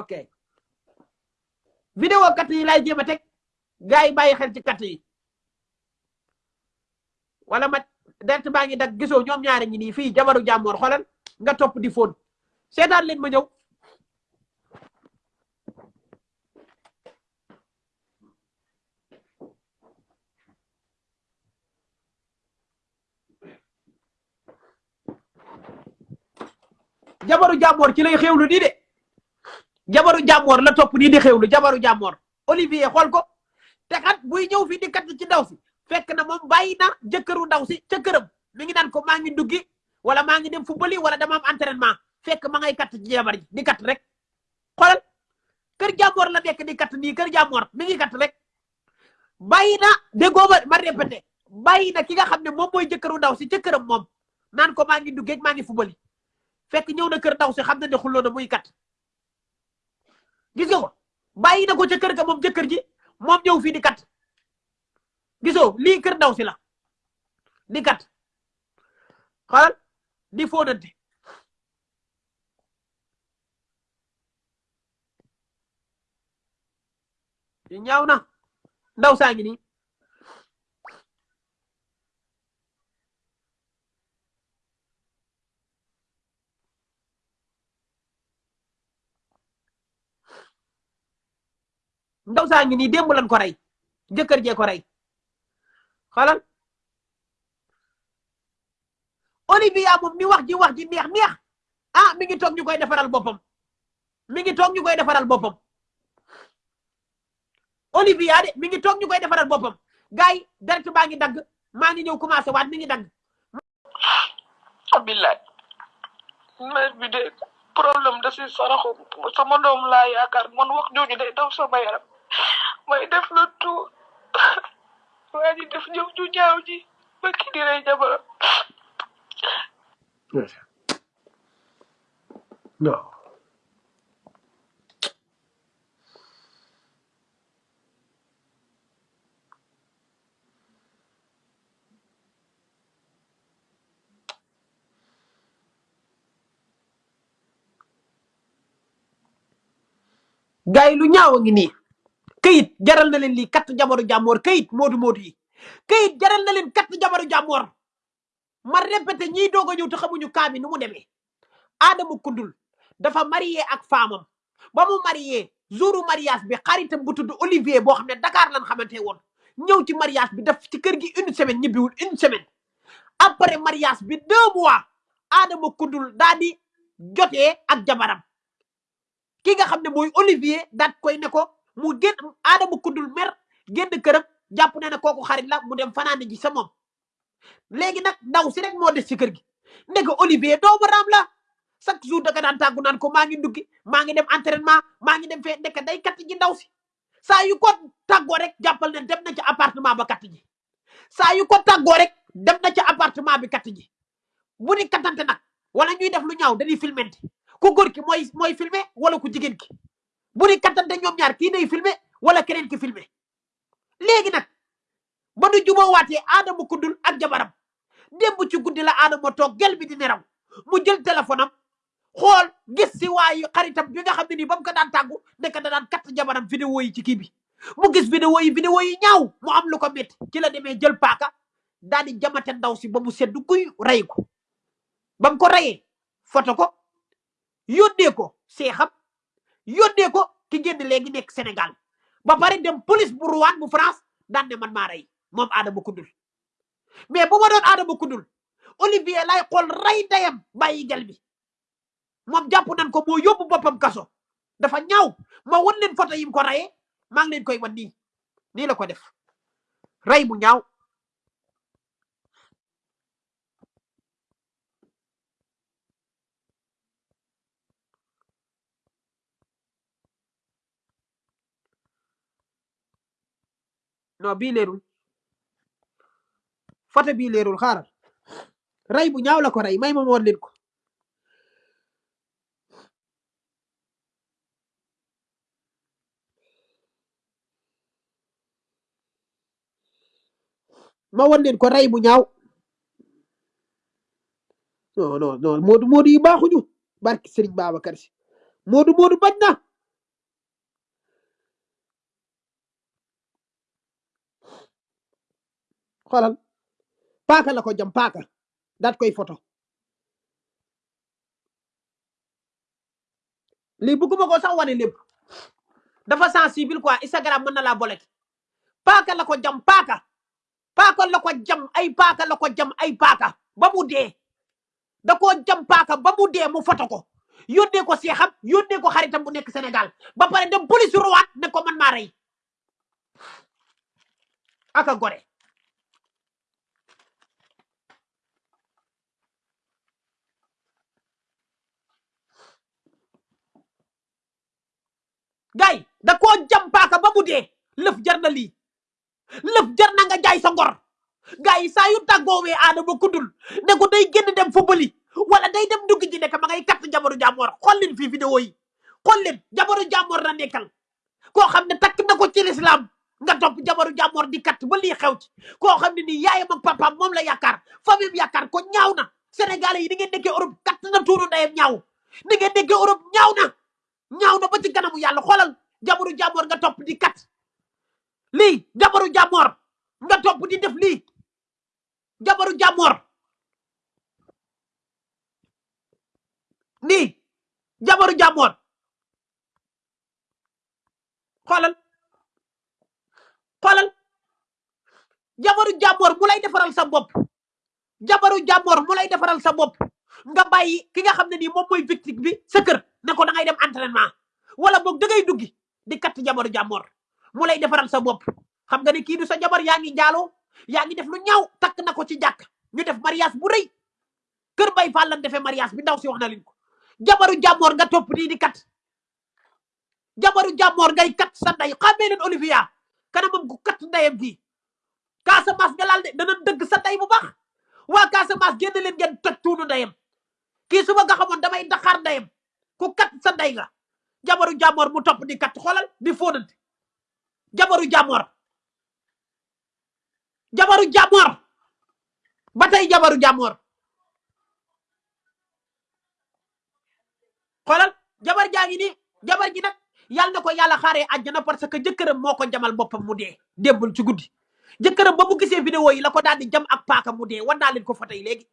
ok. Vidéo kat yi lay jéem a teg gars yi bàyyi xel ci kat yi. Wala ma dert baa ngi dag gisoo ñoom ñaari ñi nii fii jabaru jàmmoor xoolal nga topp di fóon. Seetaan leen ma ñëw. Jabaru jàmmoor ci lay xewlu nii de. Jabaru jàmmoor la topp nii di xewlu jabaru jàmmoor Olivier xool ko. Te kat buy ñëw fii di kat ci ndaw si fekk na moom bàyyi na ndaw si ca këram. Mi ngi naan ko maa ngi duggi wala maa ngi dem football wala dama am entraînement. Fekk ma ngay kat ci jabar di kat rek. Xoolal kër jàmmoor la nekk di kat nii kër jàmmoor mi ngi kat rek. Bàyyi na déggoo ma ma répété. Bàyyi na ki nga xam ne moom mooy ndaw si ca këram moom. Naan ko maa ngi duggee maa ngi football fekk ñëw na kër ndaw si xam na na kat gis nga ko? Na ko ca kër ga moom jëkkër ji moom ñëw fii di kat. Gisoo? Lii kër ndaw si la. Di kat. Xoolal di fóonante. Ñaaw na. Ndaw saa ngi nii. Ndaw saa ngi nii démb lan ko rey jëkkër jee ko rey xoolal Olivia moom ni wax ji wax ji neex neex ah mi ngi toog ñu koy defaral boppam. Mi ngi toog ñu koy defaral boppam. Olivia de mi ngi toog ñu koy defaral boppam. Gars yi direct ngi dagg. Maa ngi ñëw commencé waat mi ngi dagg. Billaay. Mère bi de problème da si saraxu. Sama doom laa yaakaar. Man wax jooju day daw sama yaram may def le tout waa ji def jëf ju ñaaw ji ba kii di rey jabaram non gars yi lu ñaaw ngi nii këyit jaral na leen lii katt jabaru jàmmoor kayit moodu moodu yi kayit jaral na leen katt jabaru jàmmoor. Ma répété ñiy doog a ñëw te xamuñu kaa bi nu mu demee. Adama Kundul dafa marié ak faamam. Ba mu marié jouru mariage bi xaritam bu tudd Olivier boo xam ne Dakar lan xamante woon ñëw ci mariage bi def ci kër gi une semaine ñibbiwul une semaine. Après mariage bi deux mois Adama Kundul daa di ak jabaram. Ki nga xam ne mooy Olivier daat koy ne ko mu génn Adama Kundul mer génn këram jàpp na ne kooku xarit la mu dem fanaane ji sa moom. Léegi nag ndaw si rek moo des ci kër gi. Ndeke Olivier doomu raam la. Chaque jour da nga daan naan ko maa ngi duggi maa ngi dem entraînement maa ngi dem fee ndeke day katt ji ndaw si. Saa yu ko tàggoo rek jàppal ne dem na ci appartement ba katt ji. Saa yu ko tàggoo rek dem na ci appartement bi katt ji. Bu ni kattante nag wala ñuy def lu ñaaw dañuy filmenti ku góor ki mooy mooy filmer wala ku jigéen ki? Bu ni kattante ñoom ñaar kii day filmer wala keneen ki filmer léegi nag ba nu juboowaatee Adama Kundul ak jabaram démb ci guddi la Adama toog gel bi di neraw mu jël téléphone am xool gis si waayu xaritam bi nga xam ne nii ba mu ko daan tàggu nekk da daan katt jabaram vidéo ci kii bi. Mu gis vidéo yi vidéo yi ñaaw mu am lu ko métti ci la demee jël paaka daal di jamate ndaw si ba mu seddu guy rey ko. Ba mu ko reyee foto ko yónnee ko seexam yónnee ko ki génn léegi nekk Sénégal. Ba pare dem police bu Rouen bu France daan ne man maa rey moom Adama Kundul mais bu ma doon Adama Kundul Olivier lay xool rey ndeyam bàyyi gel bi. Moom jàpp nañ ko moo yóbbu boppam kaso. Dafa ñaaw ma wan leen photo yi mu ko reyee maa leen koy wan nii. Nii la ko def. Rey mu ñaaw. Non bii leerul. Photo bii leerul xaaral. Rey bu ñaaw la ko rey may ma wan leen ko. Ma wan leen ko rey bu ñaaw. Non non non moodu moodu yi baaxuñu. Barki Serigne Babacar Si moodu moodu bañ xoolal paaka la ko jam paaka daat koy photo lii bëgguma ko sax wane lépp. Dafa sensible quoi Instagram mën na laa bolet paaka la ko jam paaka. Paaka la ko jam ay paaka la ko jam ay paaka ba mu dee. Da koo jam paaka ba mu dee mu foto ko. Yónnee ko seexam yónnee ko xaritam bu nekk Sénégal. Ba pare dem police ruwaat ne ko man maa rey. Aka gore. Gay da koo jam paaka ba mu dee. Lëf jar na lii. Lëf jar na nga jaay sa ngor. Gars yi saa yu tàggoowee aadama kuddul ne ko day génn dem football yi wala day dem dugg ji nekk ma ngay katt jabaru jàmmoor xool leen fii vidéo yi. Xool leen jabaru jàmmoor la nekkal. Koo xam ne takk na ko ci lislaam nga topp jabaru jàmmoor di katt ba lii xew ci. Koo xam ne nii yaayam ak papaam moom la yaakaar famille yaakaar ko ñaaw na. Sénégalais yi ni ngeen nekkee Europe katt na tuuru ndeyam ñaaw. Ni ngeen nekkee Europe ñaaw na. Ñaaw na ba ci kanamu yàlla xoolal jabaru jàmmoor nga topp di kat lii jabaru jàmmoor nga topp di def lii jabaru jàmmoor nii jabaru jàmmoor xoolal xoolal jabaru jàmmoor mu lay defaral sa bopp jabaru jàmmoor mu lay defaral sa bopp nga bàyyi ki nga xam ne nii moom mooy victime bi sa kër ne ko da ngay dem entraînement. Wala boog da ngay duggi di katt jabaru jàmmoor mu lay defaral sa bopp. Xam nga ne kii du sa jabar yaa ngi jaaloo yaa ngi def lu ñaaw takk na ko ci jàkk. Ñu def mariage bu rëy. Kër bay lan mariage bi ndaw si wax na ko. Jabaru nga topp nii di kat. Jabaru jàmmoor ngay kat sa ndey. Xamee leen Olivia kanamam gu kat ndeyam gi. Casamance nga laal de dana dëgg sa ndey bu baax. Waa Casamance génn leen ngeen toj tuunu ndeyam. Kii su ma nga xamoon damay ndeyam ku kat sa ndey nga. Jabaru jàmmoor mu topp di kat. Xoolal di fóonante. Jabaru jàmmoor jabaru jàmmoor ba tey jabaru jàmmoor xoolal jabar jaa ngi nii. Jabar ji nag yàlla na ko yàlla xaaree àjjana parce que jëkkëram moo ko jamal boppam mu dee. Démbul ci guddi. Jëkkëram ba mu gisee vidéo yi la ko daal di jam ak paaka mu dee. Wan ko fa tey léegi.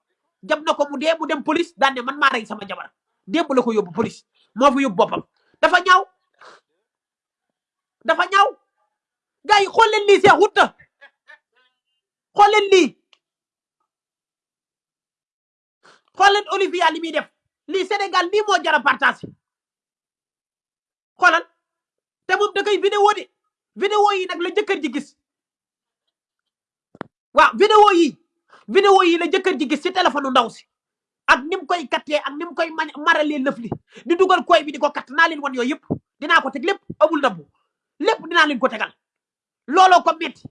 Jam na ko mu dee mu dem police ne man maa rey sama jabar démb la ko yóbbu police moo fa yóbbu boppam. Dafa ñaaw. Dafa ñaaw. Gars yi xool leen lii see xutta xool leen lii. Xool leen li muy def. Lii Sénégal lii moo jara partage xoolal. Te moom da koy vidéo de. Vidéo yi nag la jëkkër ji gis. Waaw vidéo yi. Vidéo yi la jëkkër ji gis ci téléphone ndaw si. Ak ni mu koy kattee ak ni mu koy ma maralee lëf li. Di dugal koy bi di ko katt naa leen wan yooyu yëpp. Dinaa ko teg lépp amul ndabbu lépp dinaa leen ko tegal. Looloo ko metti.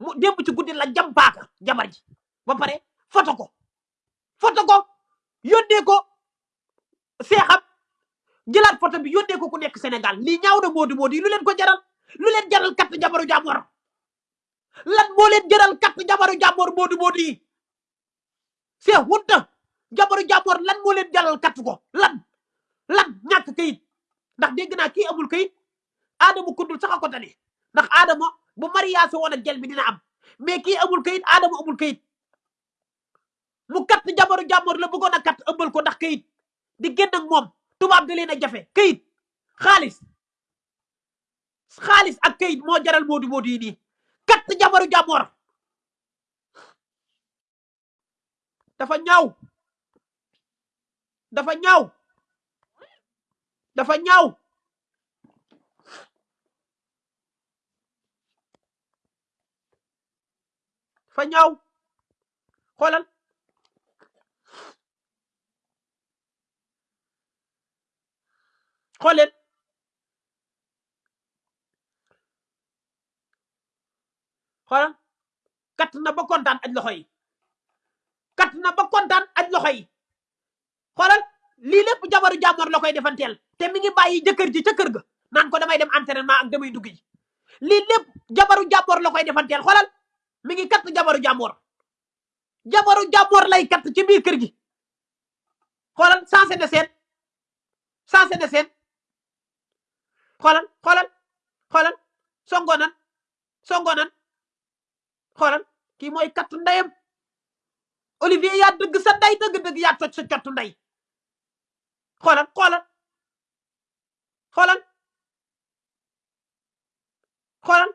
Mu démb ci guddi la jam paaka jabar ji. Ba pare foto ko. Foto ko yónnee ko seexam. Jëlaat photo bi yónnee ko ku nekk Sénégal. Lii ñaaw na moodu yi lu leen ko jaral? Lu leen jaral katt jabaru jàmmoor lan moo leen jaral katt jabaru moodu yi? C'est honte jabaru jàmmoor lan moo leen jaral katt ko. Lan lan ñàkk kayit. Ndax dégg naa kii amul kayit. Aadama kuddul sax ko tane ndax aadama bu mariage woon ak gel bi dina am. Mais kii amul kayit aadama amul kayit. Mu katt jabaru jàmmoor la bëggoon a katt ëmbal ko ndax kayit. Di génn ak moom tubaab da leen a jafe. Kayit xaalis. Xaalis ak kayit moo jaral moodu yi nii. Katt jabaru jàmmoor dafa ñaaw dafa ñaaw dafa ñaaw dafa ñaaw xoolal. Xool leen. Xoolal. Kat na ba kontaan aj loxo yi. Kat na ba kontaan aj loxo yi. Xoolal lii lépp jabaru jàmmoor la koy defanteel. Te mi ngi bàyyi jëkkër ji kër ga. Naan ko damay dem entraînement ak damay dugg ji. Lii lépp jabaru jàmmoor la koy defanteel. Xoolal mi ngi kat jabaru jàmmoor jabaru jàmmoor lay kat ci biir kër gi. Xoolal sensé de seen. Sensé de seen. Xoolal xoolal xoolal. Songo nan songo nan. Xoolal kii mooy kattu ndeyam. Olivier yaa dëgg sa ndey dëgg-dëgg yaa toj sa kattu ndey xoolal xoolal xoolal xoolal.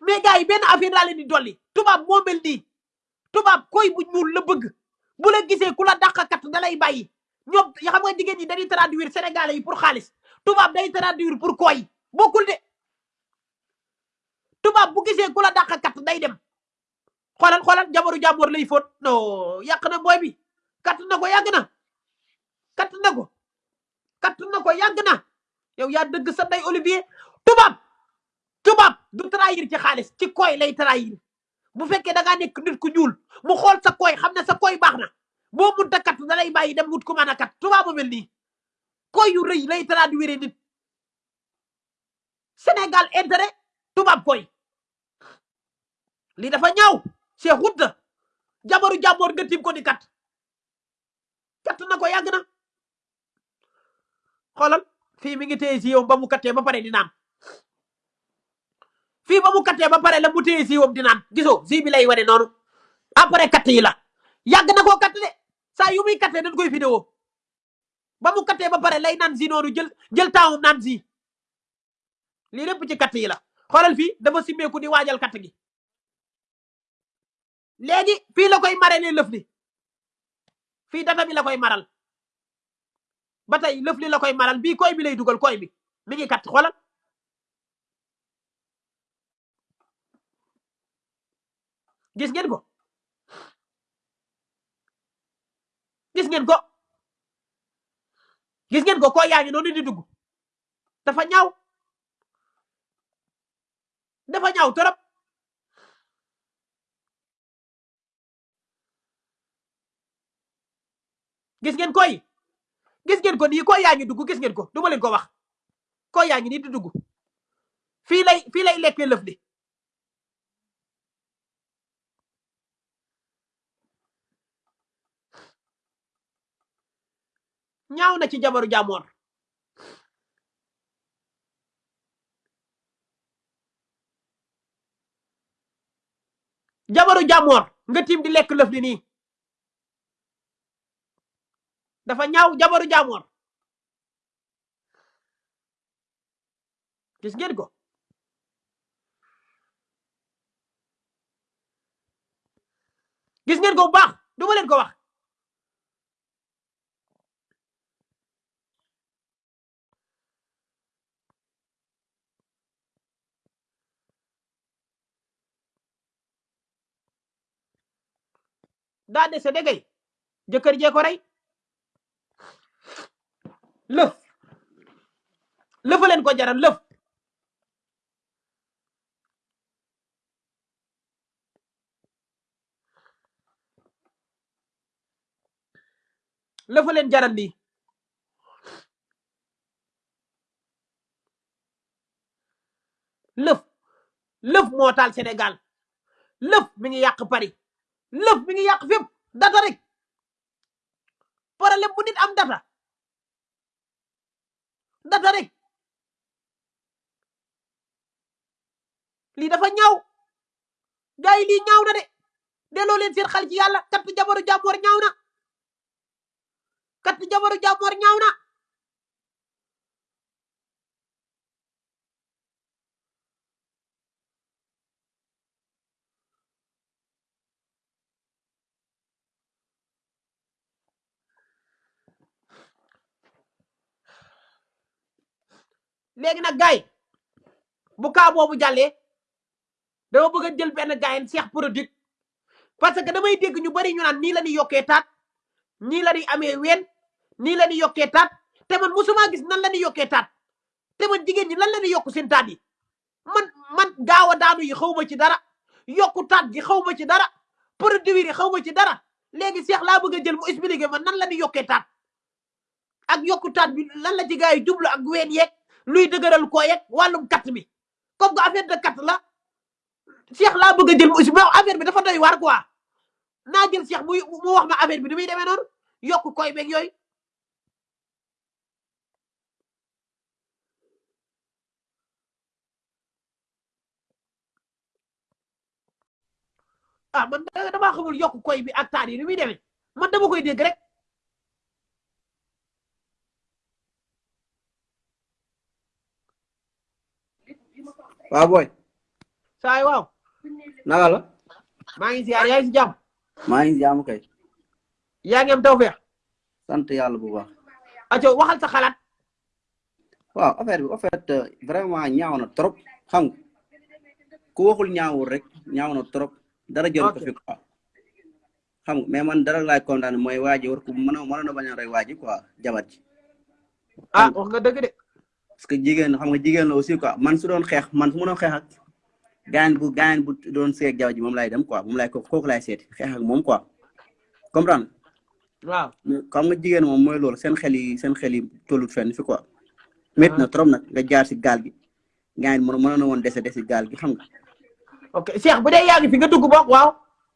Mais gars yi benn affaire laa leen di dolli. Tubaab moo mel nii. Tubaab koy bu ñuul la bëgg. Bu la gisee ku la dàq kat da lay bàyyi. Ñoom xam nga jigéen ñi dañuy traduire sénégalais yi pour xaalis. Tubaab day traduire pour koy. Bokkul de. Tubaab bu gisee ku la dàq kat day dem. Xoolal xoolal jabaru jàmmoor lay fóot. Non yàq na booy bi. Kat na ko yàgg na. Kat na ko. Kat na ko yàgg na. Yow yaa dëgg sa day Olivier. Tubaab! Tubaab! Du trahir ci xaalis ci koy lay trahir. Bu fekkee da ngaa nekk nit ku ñuul mu xool sa koy xam ne sa koy baax na. Boo munta kat da lay bàyyi dem wut ku mën a kat tubaab mu mel nii. Koy yu rëy lay traduire nit. Sénégal intérêt tubaab koy. Lii dafa ñaaw. C'est xutta jabaru jàmmoor nga tim ko ni kat kat na ko yàgg xoolal fii mi ngi téye si yow ba mu kattee ba pare di naan fii ba mu kattee ba pare la mu téye si yow di naan gisoo si bi lay wane noonu. Après katt yi la. Yàgg na koo katt de. Saa yu muy kattee dañ koy vidéo. Ba mu kattee ba pare lay naan si noonu jël jël temps naan si lii lépp ci katt yi la. Xoolal fii dafa simmeeku di waajal katt gi. Léegi fii la koy mare ne lëf li. Fii data bi la koy maral ba tey lëf li la koy maral bii koy bi lay koy bi. Mi ngi kat xoolal. Gis ngeen ko? Gis ngeen ko? Gis ngeen ko? Koy yaa ngi noonu di dugg. Dafa ñaaw. Dafa ñaaw torop. Gis ngeen koy gis ngeen ko nii koy yaa ngi dugg gis ngeen ko du ma leen ko wax. Koy yaa ngi nii di dugg. Lay fii lay lekkee lëf li. Ñaaw na ci jabaru jàmmoor. Jabaru jàmmoor nga tiim di lekk lëf li nii dafa ñaaw jabaru jàmmoor gis ngeen ko? Gis ngeen ko baax? Du ma leen ko wax. Daa dese dégay jëkkër jee ko rey. Lëf. Lëfa leen ko jaral lëf. Lëfa leen jaral lii. Lëf. Lëf moo taal Sénégal. Lëf mi ngi yàq Paris. Lëf mi ngi yàq fépp. Data rek. Problème bu nit am data data rek lii dafa ñaaw. Gars yi lii ñaaw na de. Delloo leen seen xel ci yàlla. Kat jabaru jàmmoor ñaaw na. Kat jabaru jàmmoor ñaaw na. Léegi nag gars yi bu kaa boobu jàllee dama bëgg jël benn gars yi Cheikh Produit parce que damay dégg ñu bari ñu naan nii la ñuy yokkee taat nii la ñuy amee ween nii la ñuy yokkee taat te man musuma gis nan la ñuy yokkee taat te man jigéen ñi lan la ñuy yokk seen yi? Man man gaaw a daanu yi xaw ma ci dara yokku gi xaw ma ci dara produit yi xaw ma ci dara léegi Cheikh laa bëgg a jël mu expliqué man nan la ñuy yokkee taat ak yokku taat bi lan la ci gars yi jublu ak ween yeeg luy dëgëral koo yeeg wàllum katt bi comme que affaire de katt la Cheikh laa bëgg jël mu expliqué affaire bi dafa doy waar quoi. Naa jël Cheikh muy mu wax ma affaire bi ni muy demee noonu yokku koy beeg yooyu. Ah man da- damaa xamul yokk koy bi ak taat yi muy demee. Man dama koy dégg rek waaw booy saay waaw naka la maa ngi ziar yaa ngi si jàmm maa ngi jaamu kay yaa ngi am tawfeex sant yàlla bu baax aco waxal sa xalaat waaw affaire bi en fait vraiment ñaaw na trop. Xam nga ku waxul ñaawul rek. Ñaaw na trop. Dara jël ko fi quoi xam nga mais man dara laay kontaan mooy waa ji war ko mën a mën a bañ a rey waa ji quoi jabar ji ah wax nga dëgg de parce que jigéen xam nga jigéen la aussi quoi man su doon xeex man su ma doon xeex ak. Gaañ bu gaañ bu doon seeg jabar ji moom laay dem quoi moom laay ko kooku laay seeti xeex ak moom quoi comprendre waaw. Mais xam nga jigéen moom mooy loolu seen xel yi seen xel yi tollut fenn fi quoi. Métti na trop nag nga jaar si gaal gi. Gaañ mën mënoon na woon dese dese gaal gi xam nga. Ok Cheikh bu dee yaa ngi fi nga dugg bokk waaw.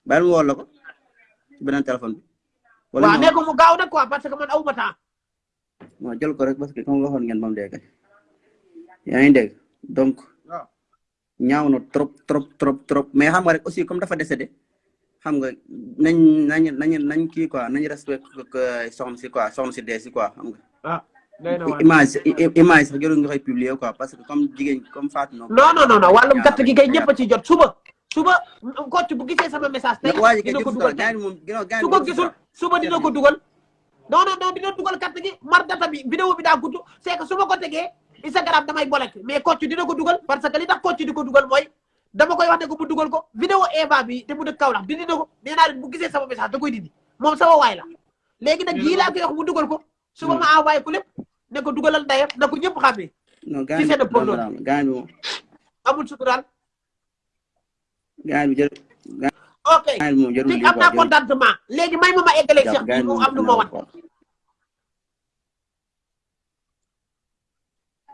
Bàyyi ma woo la ko ci beneen téléphone bi. Wala waaw nee ko mu gaaw nag quoi parce que man awuma temps. Non jël ko rek parce que comme waxoon ngeen ba mu dégg yaa ngi dégg donc. Waaw ñaaw na trop trop trop trop. Mais xam nga rek aussi comme dafa décédé xam nga nañ nañ nañ nañ kii quoi nañ respect soxna si quoi soxna si dee si quoi xam nga. Ah image image sax jarul nga koy publier quoi parce que comme jigéen comme Fatou non non non non wàllum gàtt gi kay ñëpp a ci jot. Suba suba kocc bu gisee sama message kay dina ko dugal moom ginnaaw gaañ su ko gisul suba dina ko dugal. Non non non dina dugal carte gi mar data bi vidéo bi daa gudd c'est que su ma ko tegee Instagram damay bolek. Mais kocc dina ko dugal parce que li tax kocc di ko dugal mooy dama koy wax ne ko bu dugal ko vidéo Eva bi te mu dëkk Kaolack dindi na ko nee naa bu gisee sama message da koy dindi. Moom sama waay la. Léegi nag yii laa koy wax mu dugal ko suba ma envoyé ko lépp ne ko dugalal ndeyam na ko ñëpp xàmmee ci seen porno. gaañ moom. Amul suturaal. Gaañ bi jël ok lii am naa contentement. Léegi may ma ma eggaleeg jàpp Cheikh bi mu am lu ma wan.